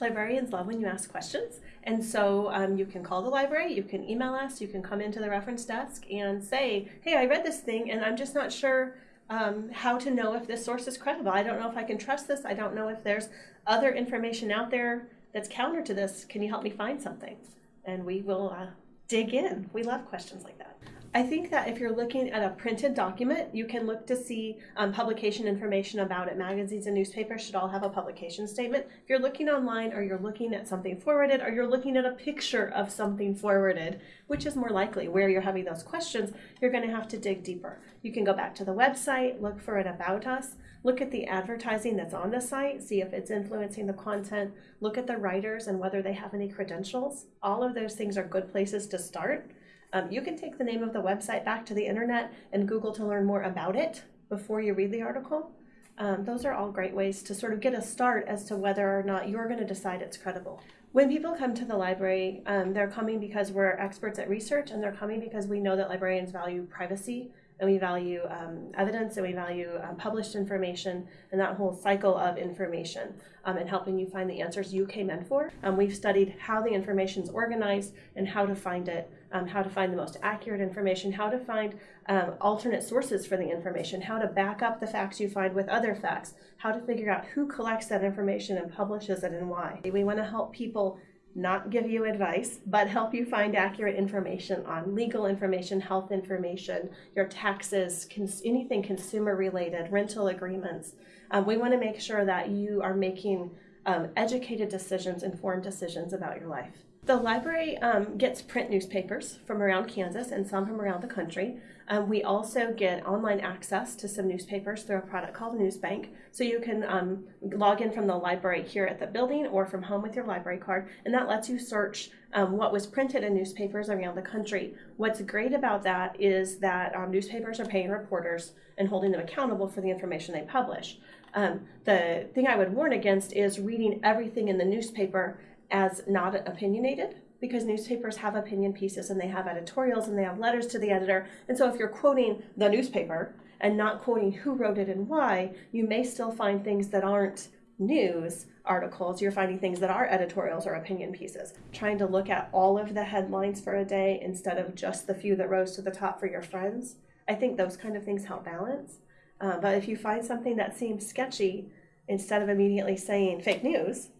Librarians love when you ask questions, and so um, you can call the library, you can email us, you can come into the reference desk and say, hey, I read this thing and I'm just not sure um, how to know if this source is credible. I don't know if I can trust this. I don't know if there's other information out there that's counter to this. Can you help me find something? And we will uh, dig in. We love questions like that. I think that if you're looking at a printed document, you can look to see um, publication information about it. Magazines and newspapers should all have a publication statement. If you're looking online or you're looking at something forwarded or you're looking at a picture of something forwarded, which is more likely where you're having those questions, you're going to have to dig deeper. You can go back to the website, look for it about us, look at the advertising that's on the site, see if it's influencing the content, look at the writers and whether they have any credentials. All of those things are good places to start. Um, you can take the name of the website back to the internet and Google to learn more about it before you read the article. Um, those are all great ways to sort of get a start as to whether or not you're going to decide it's credible. When people come to the library, um, they're coming because we're experts at research and they're coming because we know that librarians value privacy and we value um, evidence and we value um, published information and that whole cycle of information um, and helping you find the answers you came in for. Um, we've studied how the information is organized and how to find it, um, how to find the most accurate information, how to find um, alternate sources for the information, how to back up the facts you find with other facts, how to figure out who collects that information and publishes it and why. We want to help people not give you advice, but help you find accurate information on legal information, health information, your taxes, cons anything consumer related, rental agreements. Um, we want to make sure that you are making um, educated decisions, informed decisions about your life. The library um, gets print newspapers from around Kansas and some from around the country. Um, we also get online access to some newspapers through a product called Newsbank. So you can um, log in from the library here at the building or from home with your library card, and that lets you search um, what was printed in newspapers around the country. What's great about that is that um, newspapers are paying reporters and holding them accountable for the information they publish. Um, the thing I would warn against is reading everything in the newspaper as not opinionated because newspapers have opinion pieces and they have editorials and they have letters to the editor. And so if you're quoting the newspaper and not quoting who wrote it and why, you may still find things that aren't news articles. You're finding things that are editorials or opinion pieces. Trying to look at all of the headlines for a day instead of just the few that rose to the top for your friends. I think those kind of things help balance. Uh, but if you find something that seems sketchy, instead of immediately saying fake news,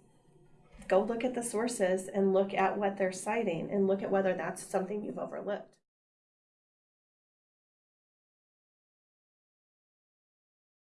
go look at the sources and look at what they're citing and look at whether that's something you've overlooked.